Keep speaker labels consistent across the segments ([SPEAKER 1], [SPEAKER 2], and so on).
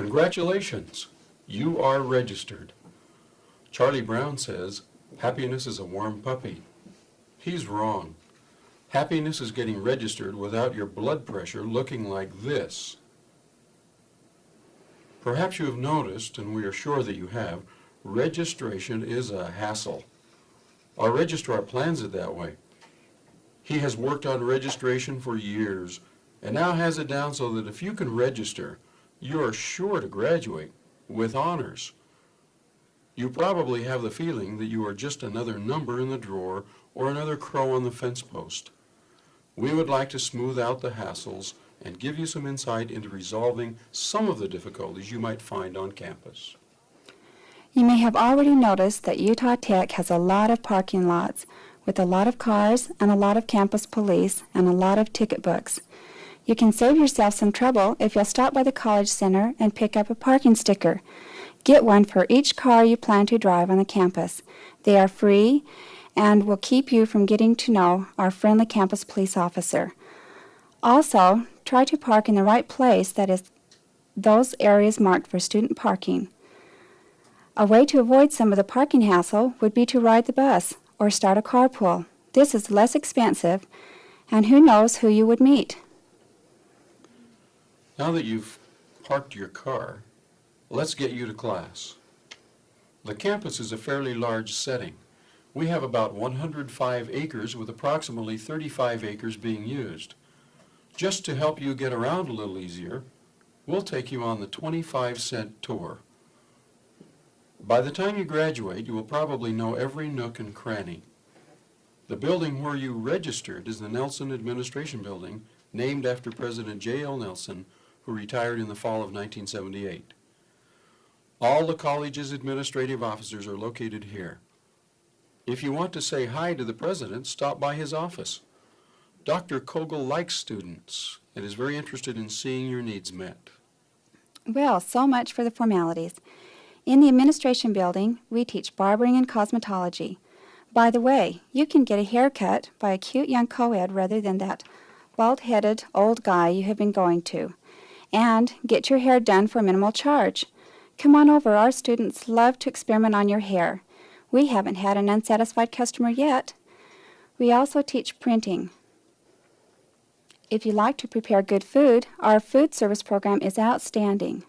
[SPEAKER 1] Congratulations, you are registered. Charlie Brown says, happiness is a warm puppy. He's wrong. Happiness is getting registered without your blood pressure looking like this. Perhaps you have noticed, and we are sure that you have, registration is a hassle. Our registrar plans it that way. He has worked on registration for years and now has it down so that if you can register, you are sure to graduate with honors. You probably have the feeling that you are just another number in the drawer or another crow on the fence post. We would like to smooth out the hassles and give you some insight into resolving some of the difficulties you might find on campus.
[SPEAKER 2] You may have already noticed that Utah Tech has a lot of parking lots with a lot of cars and a lot of campus police and a lot of ticket books. You can save yourself some trouble if you'll stop by the College Center and pick up a parking sticker. Get one for each car you plan to drive on the campus. They are free and will keep you from getting to know our friendly campus police officer. Also, try to park in the right place that is those areas marked for student parking. A way to avoid some of the parking hassle would be to ride the bus or start a carpool. This is less expensive, and who knows who you would meet.
[SPEAKER 1] Now that you've parked your car, let's get you to class. The campus is a fairly large setting. We have about 105 acres with approximately 35 acres being used. Just to help you get around a little easier, we'll take you on the 25 cent tour. By the time you graduate, you will probably know every nook and cranny. The building where you registered is the Nelson Administration Building, named after President J.L. Nelson, who retired in the fall of 1978. All the college's administrative officers are located here. If you want to say hi to the president, stop by his office. Dr. Kogel likes students and is very interested in seeing your needs met.
[SPEAKER 2] Well, so much for the formalities. In the administration building, we teach barbering and cosmetology. By the way, you can get a haircut by a cute young co-ed rather than that bald-headed old guy you have been going to. And get your hair done for minimal charge. Come on over, our students love to experiment on your hair. We haven't had an unsatisfied customer yet. We also teach printing. If you like to prepare good food, our food service program is outstanding.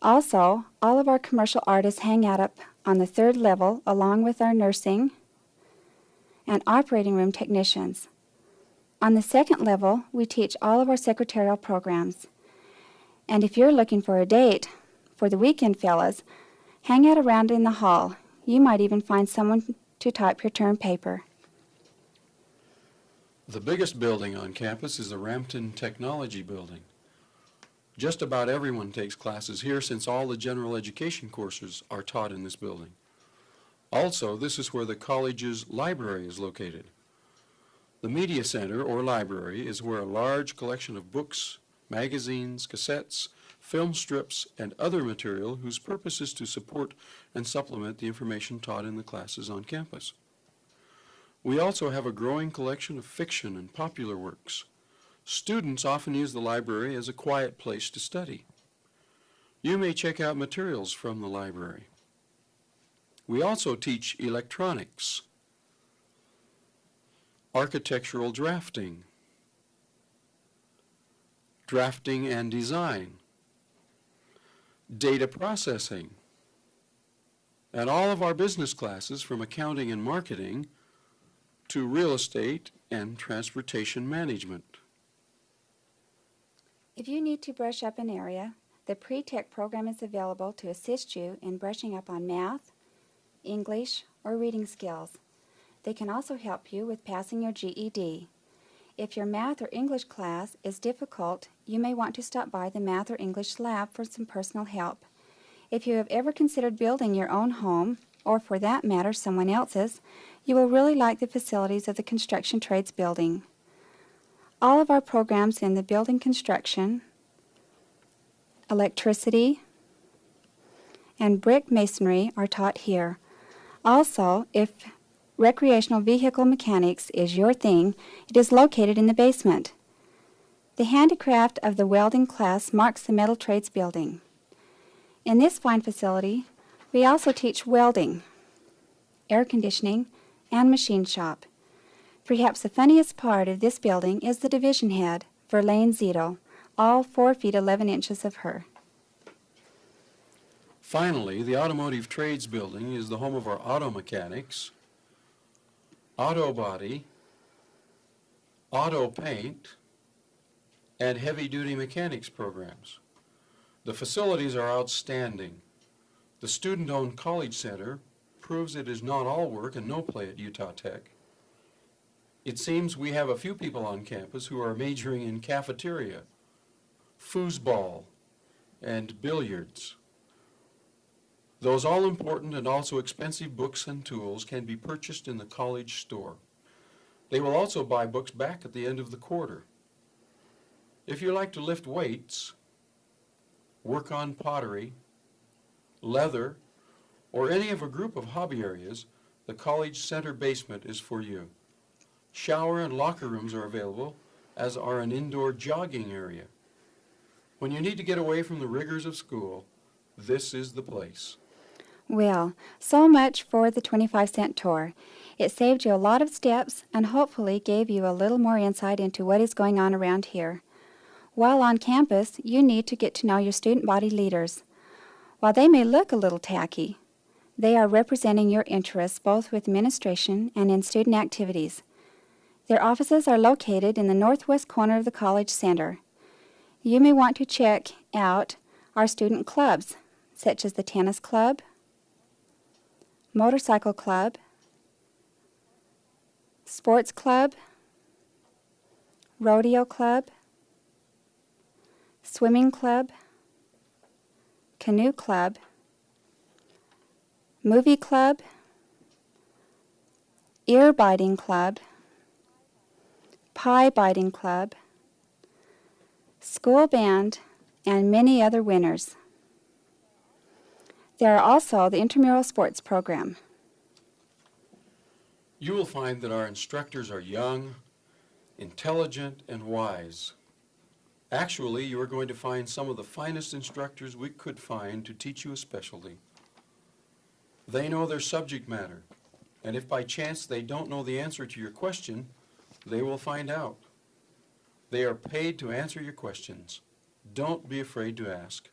[SPEAKER 2] Also, all of our commercial artists hang out up on the third level along with our nursing and operating room technicians. On the second level, we teach all of our secretarial programs. And if you're looking for a date for the weekend, fellas, hang out around in the hall. You might even find someone to type your term paper.
[SPEAKER 1] The biggest building on campus is the Rampton Technology Building. Just about everyone takes classes here since all the general education courses are taught in this building. Also, this is where the college's library is located. The Media Center, or library, is where a large collection of books, magazines, cassettes, film strips, and other material whose purpose is to support and supplement the information taught in the classes on campus. We also have a growing collection of fiction and popular works. Students often use the library as a quiet place to study. You may check out materials from the library. We also teach electronics, architectural drafting, drafting and design, data processing, and all of our business classes from accounting and marketing to real estate and transportation management.
[SPEAKER 2] If you need to brush up an area, the Pre-Tech program is available to assist you in brushing up on math, English, or reading skills. They can also help you with passing your GED. If your math or English class is difficult, you may want to stop by the math or English lab for some personal help. If you have ever considered building your own home, or for that matter someone else's, you will really like the facilities of the Construction Trades Building. All of our programs in the building construction, electricity, and brick masonry are taught here. Also, if recreational vehicle mechanics is your thing, it is located in the basement. The handicraft of the welding class marks the metal trades building. In this fine facility, we also teach welding, air conditioning, and machine shop. Perhaps the funniest part of this building is the division head, Verlaine Zito, all 4 feet 11 inches of her.
[SPEAKER 1] Finally, the Automotive Trades Building is the home of our auto mechanics, auto body, auto paint, and heavy-duty mechanics programs. The facilities are outstanding. The student-owned college center proves it is not all work and no play at Utah Tech. It seems we have a few people on campus who are majoring in cafeteria, foosball, and billiards. Those all-important and also expensive books and tools can be purchased in the college store. They will also buy books back at the end of the quarter. If you like to lift weights, work on pottery, leather, or any of a group of hobby areas, the college center basement is for you. Shower and locker rooms are available, as are an indoor jogging area. When you need to get away from the rigors of school, this is the place.
[SPEAKER 2] Well, so much for the 25 cent tour. It saved you a lot of steps and hopefully gave you a little more insight into what is going on around here. While on campus, you need to get to know your student body leaders. While they may look a little tacky, they are representing your interests both with administration and in student activities. Their offices are located in the northwest corner of the College Center. You may want to check out our student clubs, such as the Tennis Club, Motorcycle Club, Sports Club, Rodeo Club, Swimming Club, Canoe Club, Movie Club, Ear Biting Club, Pie Biting Club, School Band, and many other winners. There are also the intramural sports program.
[SPEAKER 1] You will find that our instructors are young, intelligent, and wise. Actually, you are going to find some of the finest instructors we could find to teach you a specialty. They know their subject matter, and if by chance they don't know the answer to your question, they will find out. They are paid to answer your questions. Don't be afraid to ask.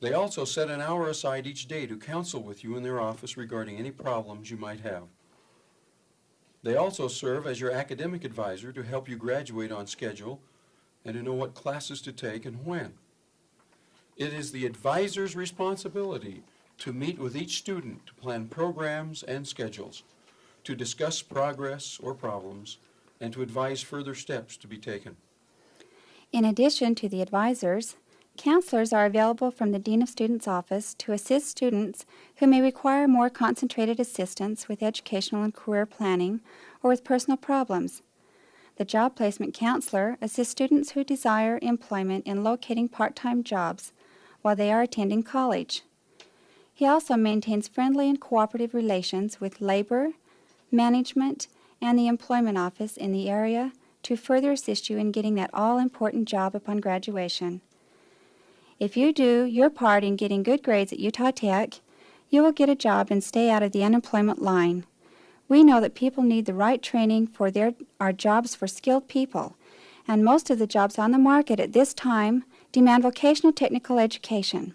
[SPEAKER 1] They also set an hour aside each day to counsel with you in their office regarding any problems you might have. They also serve as your academic advisor to help you graduate on schedule and to know what classes to take and when. It is the advisor's responsibility to meet with each student to plan programs and schedules, to discuss progress or problems, and to advise further steps to be taken.
[SPEAKER 2] In addition to the advisors, counselors are available from the Dean of Students office to assist students who may require more concentrated assistance with educational and career planning or with personal problems. The job placement counselor assists students who desire employment in locating part-time jobs while they are attending college. He also maintains friendly and cooperative relations with labor, management, and the employment office in the area to further assist you in getting that all-important job upon graduation. If you do your part in getting good grades at Utah Tech, you will get a job and stay out of the unemployment line. We know that people need the right training for their our jobs for skilled people, and most of the jobs on the market at this time demand vocational technical education.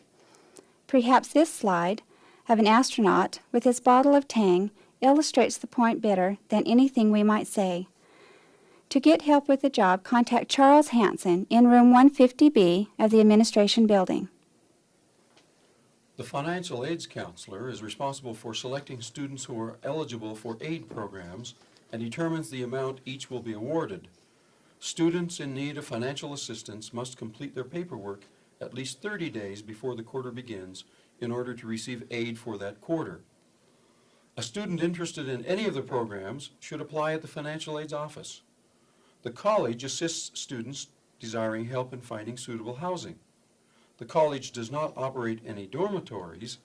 [SPEAKER 2] Perhaps this slide of an astronaut with his bottle of Tang illustrates the point better than anything we might say. To get help with the job, contact Charles Hanson in room 150B of the administration building.
[SPEAKER 1] The financial aids counselor is responsible for selecting students who are eligible for aid programs and determines the amount each will be awarded. Students in need of financial assistance must complete their paperwork at least 30 days before the quarter begins in order to receive aid for that quarter. A student interested in any of the programs should apply at the financial aids office. The college assists students desiring help in finding suitable housing. The college does not operate any dormitories,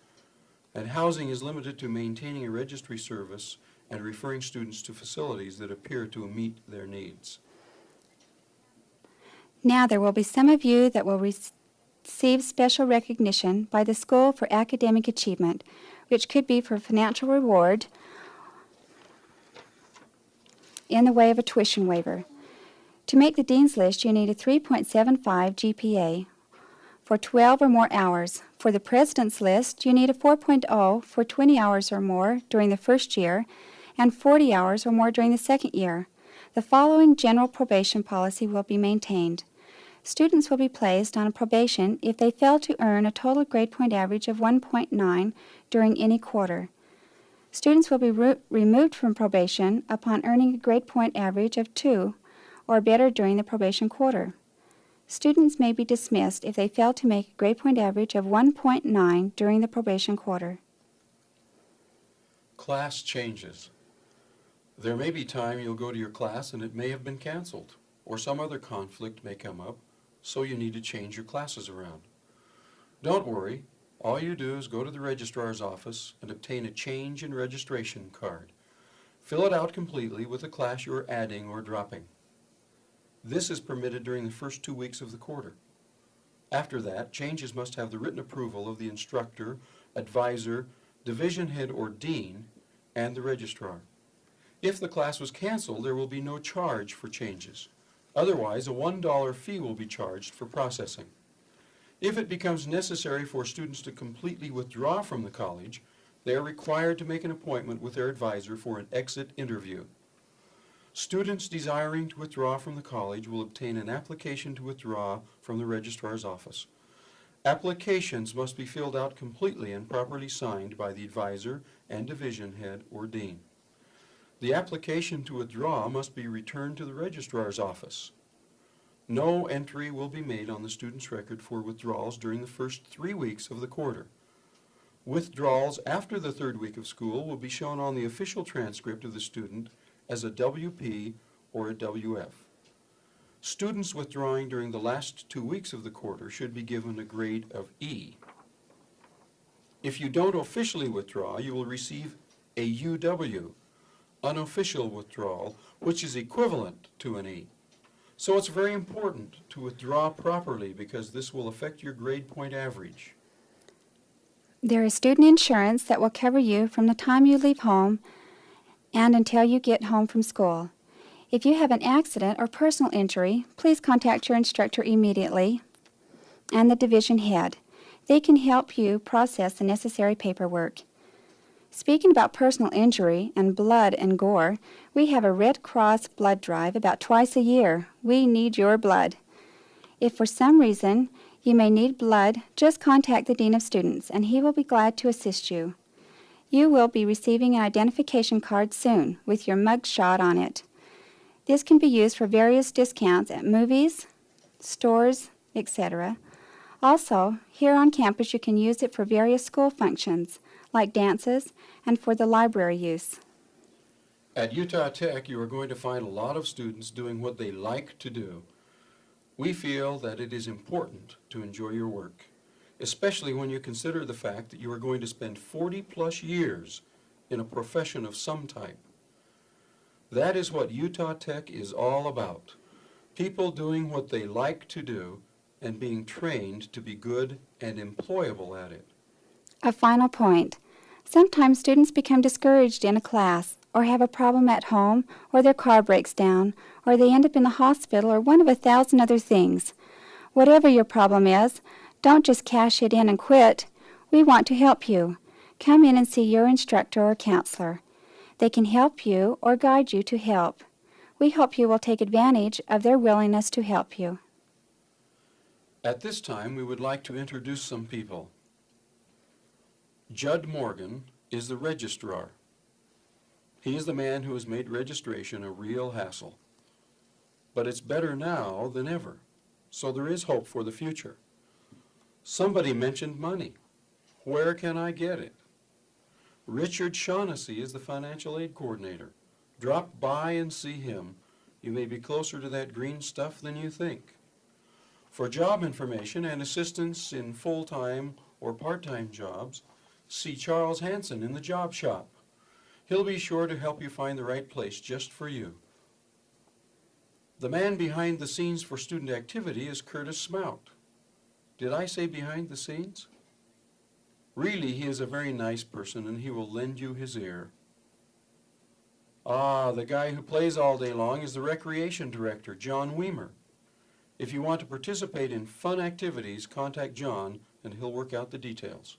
[SPEAKER 1] and housing is limited to maintaining a registry service and referring students to facilities that appear to meet their needs.
[SPEAKER 2] Now there will be some of you that will receive special recognition by the school for academic achievement, which could be for financial reward in the way of a tuition waiver. To make the dean's list, you need a 3.75 GPA for 12 or more hours. For the president's list, you need a 4.0 for 20 hours or more during the first year and 40 hours or more during the second year. The following general probation policy will be maintained. Students will be placed on probation if they fail to earn a total grade point average of 1.9 during any quarter. Students will be re- removed from probation upon earning a grade point average of 2 or better during the probation quarter. Students may be dismissed if they fail to make a grade point average of 1.9 during the probation quarter.
[SPEAKER 1] Class changes. There may be time you'll go to your class and it may have been canceled, or some other conflict may come up, so you need to change your classes around. Don't worry, all you do is go to the registrar's office and obtain a change in registration card. Fill it out completely with the class you are adding or dropping. This is permitted during the first two weeks of the quarter. After that, changes must have the written approval of the instructor, advisor, division head or dean, and the registrar. If the class was canceled, there will be no charge for changes. Otherwise, a $1 fee will be charged for processing. If it becomes necessary for students to completely withdraw from the college, they are required to make an appointment with their advisor for an exit interview. Students desiring to withdraw from the college will obtain an application to withdraw from the registrar's office. Applications must be filled out completely and properly signed by the advisor and division head or dean. The application to withdraw must be returned to the registrar's office. No entry will be made on the student's record for withdrawals during the first three weeks of the quarter. Withdrawals after the third week of school will be shown on the official transcript of the student as a WP or a WF. Students withdrawing during the last two weeks of the quarter should be given a grade of E. If you don't officially withdraw, you will receive a UW, unofficial withdrawal, which is equivalent to an E. So it's very important to withdraw properly because this will affect your grade point average.
[SPEAKER 2] There is student insurance that will cover you from the time you leave home and until you get home from school. If you have an accident or personal injury, please contact your instructor immediately and the division head. They can help you process the necessary paperwork. Speaking about personal injury and blood and gore, we have a Red Cross blood drive about twice a year. We need your blood. If for some reason you may need blood, just contact the Dean of Students and he will be glad to assist you. You will be receiving an identification card soon with your mug shot on it. This can be used for various discounts at movies, stores, etc. Also, here on campus you can use it for various school functions like dances and for the library use.
[SPEAKER 1] At Utah Tech, you are going to find a lot of students doing what they like to do. We feel that it is important to enjoy your work, especially when you consider the fact that you are going to spend 40 plus years in a profession of some type. That is what Utah Tech is all about. People doing what they like to do and being trained to be good and employable at it.
[SPEAKER 2] A final point. Sometimes students become discouraged in a class, or have a problem at home, or their car breaks down, or they end up in the hospital, or one of a thousand other things. Whatever your problem is, don't just cash it in and quit. We want to help you. Come in and see your instructor or counselor. They can help you or guide you to help. We hope you will take advantage of their willingness to help you.
[SPEAKER 1] At this time, we would like to introduce some people. Judd Morgan is the registrar. He is the man who has made registration a real hassle. But it's better now than ever, so there is hope for the future. Somebody mentioned money. Where can I get it? Richard Shaughnessy is the financial aid coordinator. Drop by and see him. You may be closer to that green stuff than you think. For job information and assistance in full-time or part-time jobs, see Charles Hanson in the job shop. He'll be sure to help you find the right place just for you. The man behind the scenes for student activity is Curtis Smout. Did I say behind the scenes? Really, he is a very nice person and he will lend you his ear. Ah, the guy who plays all day long is the recreation director, John Weimer. If you want to participate in fun activities, contact John and he'll work out the details.